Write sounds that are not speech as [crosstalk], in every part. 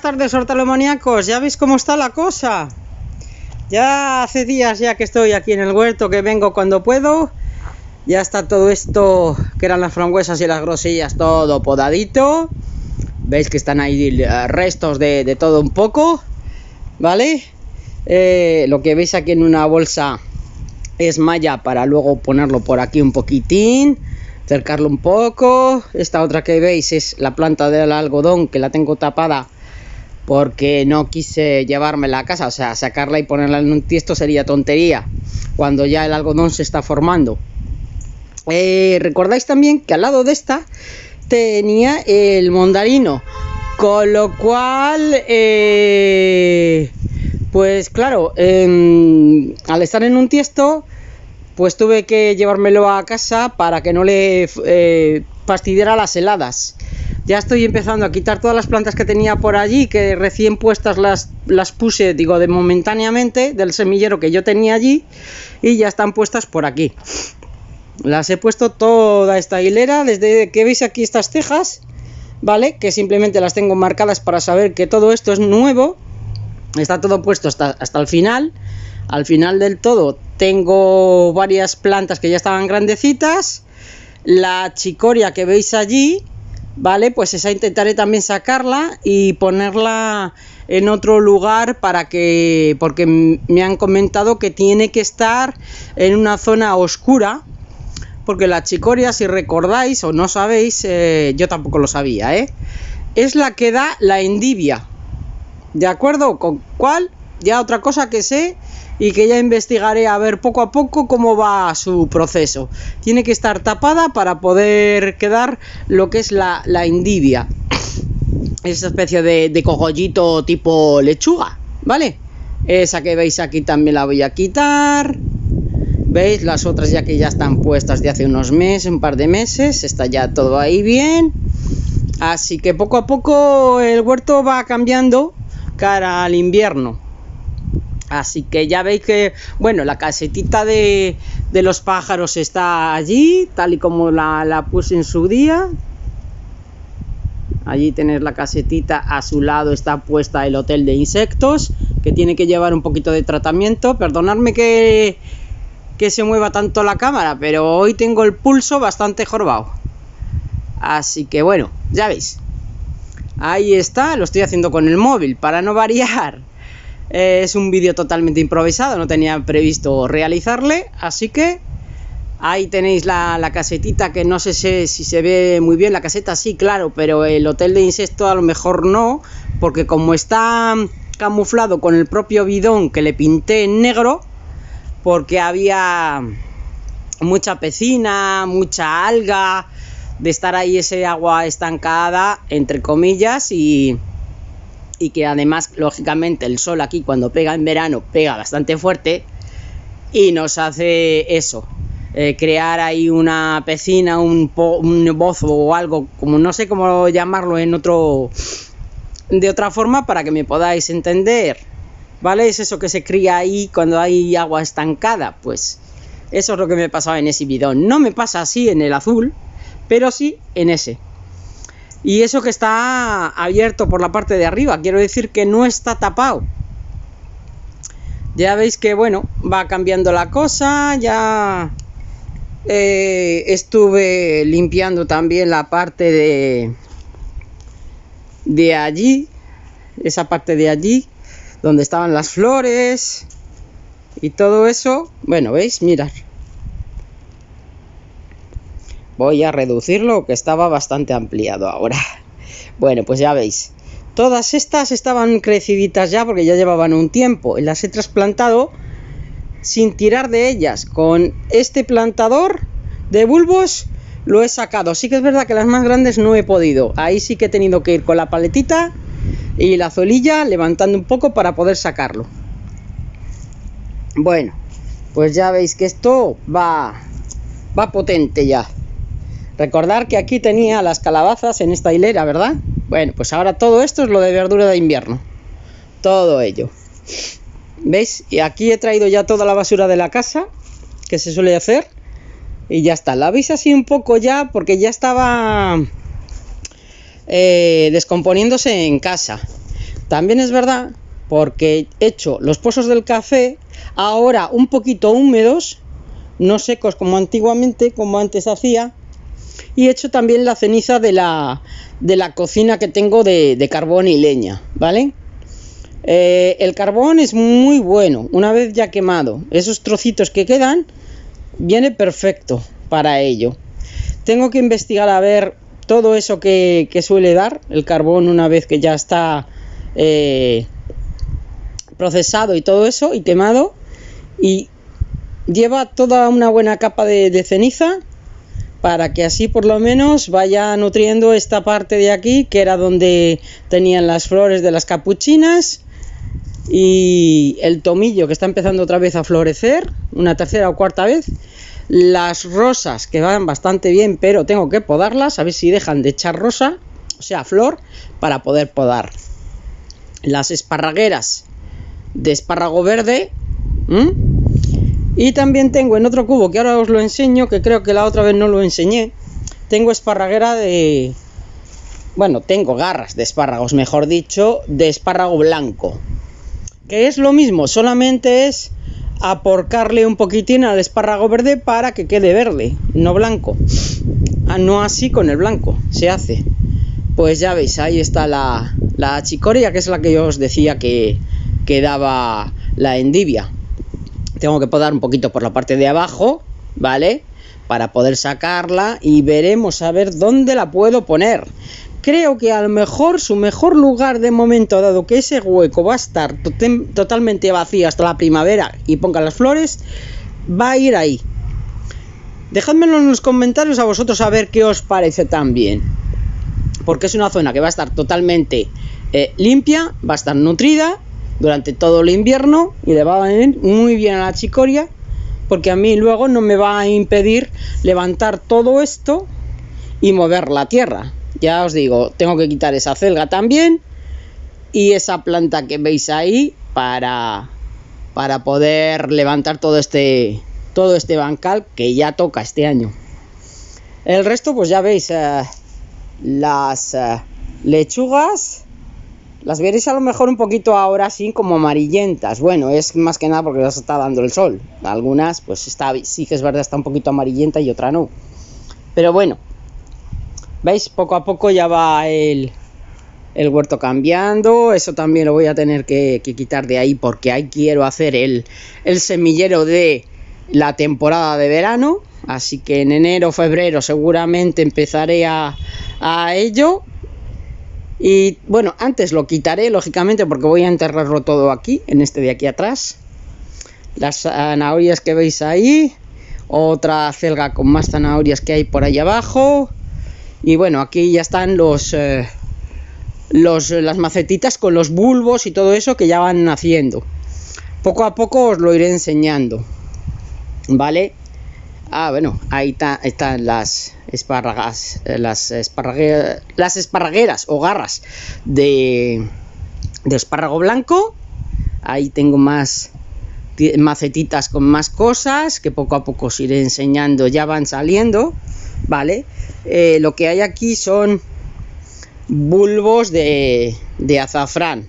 tardes, hortalomaníacos. ¿Ya veis cómo está la cosa? Ya hace días ya que estoy aquí en el huerto, que vengo cuando puedo. Ya está todo esto, que eran las frambuesas y las grosillas, todo podadito. Veis que están ahí eh, restos de, todo un poco. ¿Vale? Eh, lo que veis aquí en una bolsa es malla para luego ponerlo por aquí un poquitín acercarlo un poco esta otra que veis es la planta del algodón que la tengo tapada porque no quise llevármela a casa o sea sacarla y ponerla en un tiesto sería tontería cuando ya el algodón se está formando eh, recordáis también que al lado de esta tenía el mondarino con lo cual eh, pues claro al estar en un tiesto pues tuve que llevármelo a casa para que no le eh, fastidiara las heladas. Ya estoy empezando a quitar todas las plantas que tenía por allí, que recién puestas las, las puse, digo, de momentáneamente del semillero que yo tenía allí, y ya están puestas por aquí. Las he puesto toda esta hilera, desde que veis aquí estas cejas, ¿vale? Que simplemente las tengo marcadas para saber que todo esto es nuevo. Está todo puesto hasta, hasta el final. Al final del todo tengo varias plantas que ya estaban grandecitas. La chicoria que veis allí, ¿vale? Pues esa intentaré también sacarla y ponerla en otro lugar para que, porque me han comentado que tiene que estar en una zona oscura, porque la chicoria, si recordáis o no sabéis, eh, yo tampoco lo sabía, ¿eh? Es la que da la endivia, ¿de acuerdo? ¿Con cuál? Ya otra cosa que sé y que ya investigaré a ver poco a poco cómo va su proceso. Tiene que estar tapada para poder quedar lo que es la, la indivia. Esa especie de, de cogollito tipo lechuga, ¿vale? Esa que veis aquí también la voy a quitar. ¿Veis? Las otras ya que ya están puestas de hace unos meses, un par de meses. Está ya todo ahí bien. Así que poco a poco el huerto va cambiando cara al invierno. Así que ya veis que, bueno, la casetita de, los pájaros está allí, tal y como la, puse en su día. Allí tenéis la casetita, a su lado está puesta el hotel de insectos, que tiene que llevar un poquito de tratamiento. Perdonadme que, que se mueva tanto la cámara, pero hoy tengo el pulso bastante jorobado. Así que bueno, ya veis. Ahí está, lo estoy haciendo con el móvil, para no [laughs] variar. Eh, es un vídeo totalmente improvisado, no tenía previsto realizarle, así que ahí tenéis la, casetita que no sé si, se ve muy bien, la caseta sí, claro, pero el hotel de insecto a lo mejor no, porque como está camuflado con el propio bidón que le pinté en negro, porque había mucha pecina, mucha alga, de estar ahí ese agua estancada, entre comillas, y y que además, lógicamente, el sol aquí cuando pega en verano pega bastante fuerte y nos hace eso, eh, crear ahí una piscina, un, un bozo o algo, como no sé cómo llamarlo en otro, de otra forma para que me podáis entender, ¿vale? Es eso que se cría ahí cuando hay agua estancada, pues eso es lo que me pasaba en ese bidón. No me pasa así en el azul, pero sí en ese. Y eso que está abierto por la parte de arriba, quiero decir que no está tapado. Ya veis que, bueno, va cambiando la cosa, ya eh, estuve limpiando también la parte de, de allí, esa parte de allí, donde estaban las flores y todo eso. Bueno, veis, mirad. Voy a reducirlo, que estaba bastante ampliado ahora. [laughs] Bueno, pues ya veis. Todas estas estaban creciditas ya porque ya llevaban un tiempo. Y las he trasplantado sin tirar de ellas. Con este plantador de bulbos lo he sacado. Sí que es verdad que las más grandes no he podido. Ahí sí que he tenido que ir con la paletita y la zolilla levantando un poco para poder sacarlo. Bueno, pues ya veis que esto va, va potente ya. Recordar que aquí tenía las calabazas en esta hilera, ¿verdad? Bueno, pues ahora todo esto es lo de verdura de invierno. Todo ello. ¿Veis? Y aquí he traído ya toda la basura de la casa, que se suele hacer. Y ya está. La veis así un poco ya, porque ya estaba eh, descomponiéndose en casa. También es verdad porque he hecho los pozos del café ahora un poquito húmedos, no secos como antiguamente, como antes hacía, y he hecho también la ceniza de la, de la cocina que tengo de, de carbón y leña, ¿vale? Eh, el carbón es muy bueno, una vez ya quemado, esos trocitos que quedan, viene perfecto para ello. Tengo que investigar a ver todo eso que, que suele dar el carbón una vez que ya está eh, procesado y todo eso y quemado y lleva toda una buena capa de, de, ceniza para que así por lo menos vaya nutriendo esta parte de aquí que era donde tenían las flores de las capuchinas y el tomillo que está empezando otra vez a florecer una tercera o cuarta vez las rosas que van bastante bien pero tengo que podarlas a ver si dejan de echar rosa o sea flor para poder podar las esparragueras de espárrago verde. Y también tengo en otro cubo que ahora os lo enseño, que creo que la otra vez no lo enseñé. Tengo esparraguera de... Bueno, tengo garras de espárragos, mejor dicho, de espárrago blanco. Que es lo mismo, solamente es aporcarle un poquitín al espárrago verde para que quede verde, no blanco. Ah, no así con el blanco, se hace. Pues ya veis, ahí está la, la chicoria, que es la que yo os decía que, que daba la endivia. Tengo que podar un poquito por la parte de abajo, ¿vale? Para poder sacarla y veremos a ver dónde la puedo poner. Creo que a lo mejor su mejor lugar de momento, dado que ese hueco va a estar totalmente vacío hasta la primavera y ponga las flores, va a ir ahí. Dejadmelo en los comentarios a vosotros a ver qué os parece también. Porque es una zona que va a estar totalmente eh, limpia, va a estar nutrida durante todo el invierno y le va a venir muy bien a la chicoria porque a mí luego no me va a impedir levantar todo esto y mover la tierra. Ya os digo, tengo que quitar esa celga también y esa planta que veis ahí para, para poder levantar todo este, todo este bancal que ya toca este año. El resto pues ya veis eh, las eh, lechugas las veréis a lo mejor un poquito ahora así como amarillentas. Bueno, es más que nada porque las está dando el sol. Algunas, pues está, sí que es verdad, está un poquito amarillenta y otra no. Pero bueno, ¿veis? Poco a poco ya va el, el huerto cambiando. Eso también lo voy a tener que, quitar de ahí porque ahí quiero hacer el, el semillero de la temporada de verano. Así que en enero, febrero seguramente empezaré a ello y bueno, antes lo quitaré, lógicamente, porque voy a enterrarlo todo aquí, en este de aquí atrás. Las zanahorias que veis ahí. Otra celga con más zanahorias que hay por ahí abajo. Y bueno, aquí ya están los, eh, los las macetitas con los bulbos y todo eso que ya van naciendo. Poco a poco os lo iré enseñando. ¿Vale? Ah, bueno, ahí están las espárragas, eh, las, esparragueras, o garras de, de espárrago blanco. Ahí tengo más macetitas con más cosas que poco a poco os iré enseñando, ya van saliendo, ¿vale? Eh, lo que hay aquí son bulbos de, de azafrán,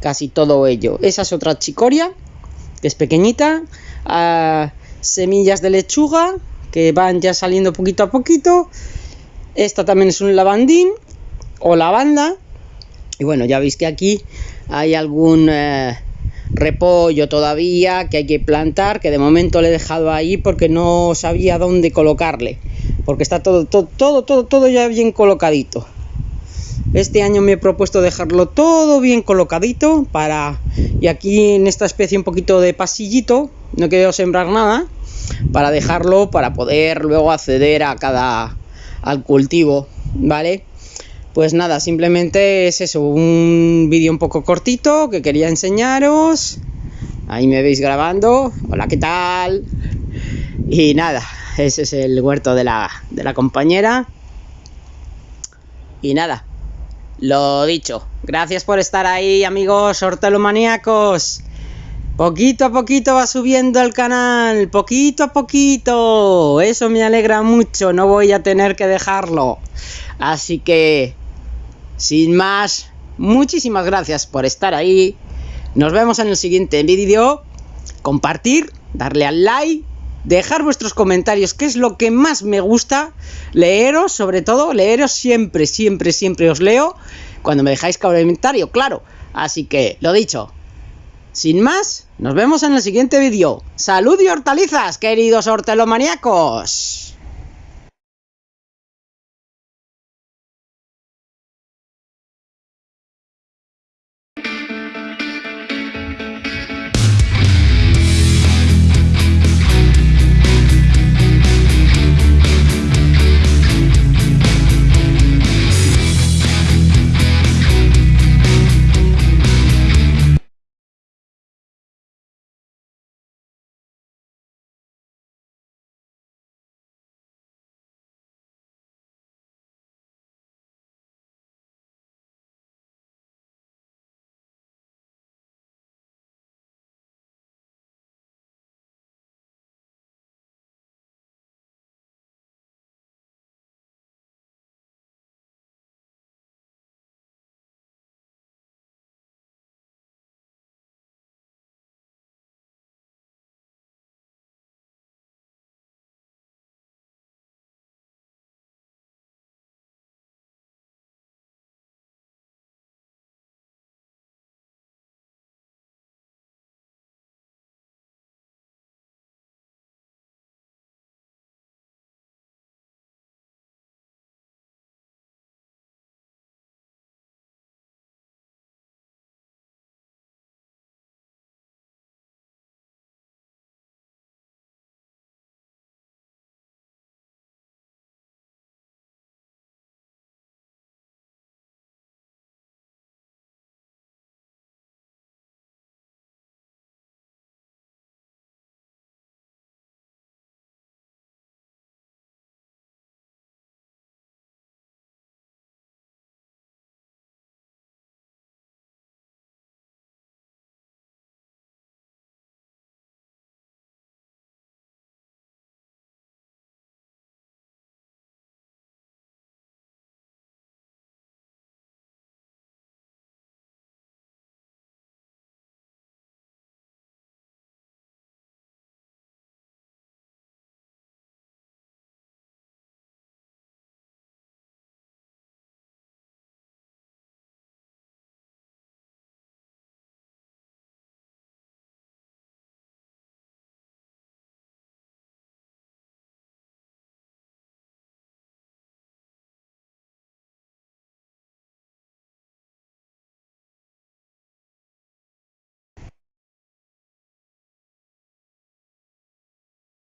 casi todo ello. Esa es otra chicoria, que es pequeñita. Ah, semillas de lechuga que van ya saliendo poquito a poquito. Esta también es un lavandín o lavanda. Y bueno, ya veis que aquí hay algún eh, repollo todavía que hay que plantar, que de momento le he dejado ahí porque no sabía dónde colocarle. Porque está todo, todo, todo, todo, todo ya bien colocadito. Este año me he propuesto dejarlo todo bien colocadito para... Y aquí en esta especie un poquito de pasillito, no quiero sembrar nada, para dejarlo para poder luego acceder a cada al cultivo, ¿vale? Pues nada, simplemente es eso, un vídeo un poco cortito que quería enseñaros. Ahí me veis grabando. Hola, ¿qué tal? Y nada, ese es el huerto de la, de la compañera. Y nada, lo dicho. Gracias por estar ahí, amigos hortelomaníacos. Poquito a poquito va subiendo el canal, poquito a poquito. Eso me alegra mucho, no voy a tener que dejarlo. Así que, sin más, muchísimas gracias por estar ahí. Nos vemos en el siguiente vídeo. Compartir, darle al like, dejar vuestros comentarios, que es lo que más me gusta. Leeros, sobre todo, leeros siempre, siempre, siempre os leo. Cuando me dejáis comentario, claro. Así que, lo dicho. Sin más, nos vemos en el siguiente vídeo. ¡Salud y hortalizas, queridos hortelomaníacos!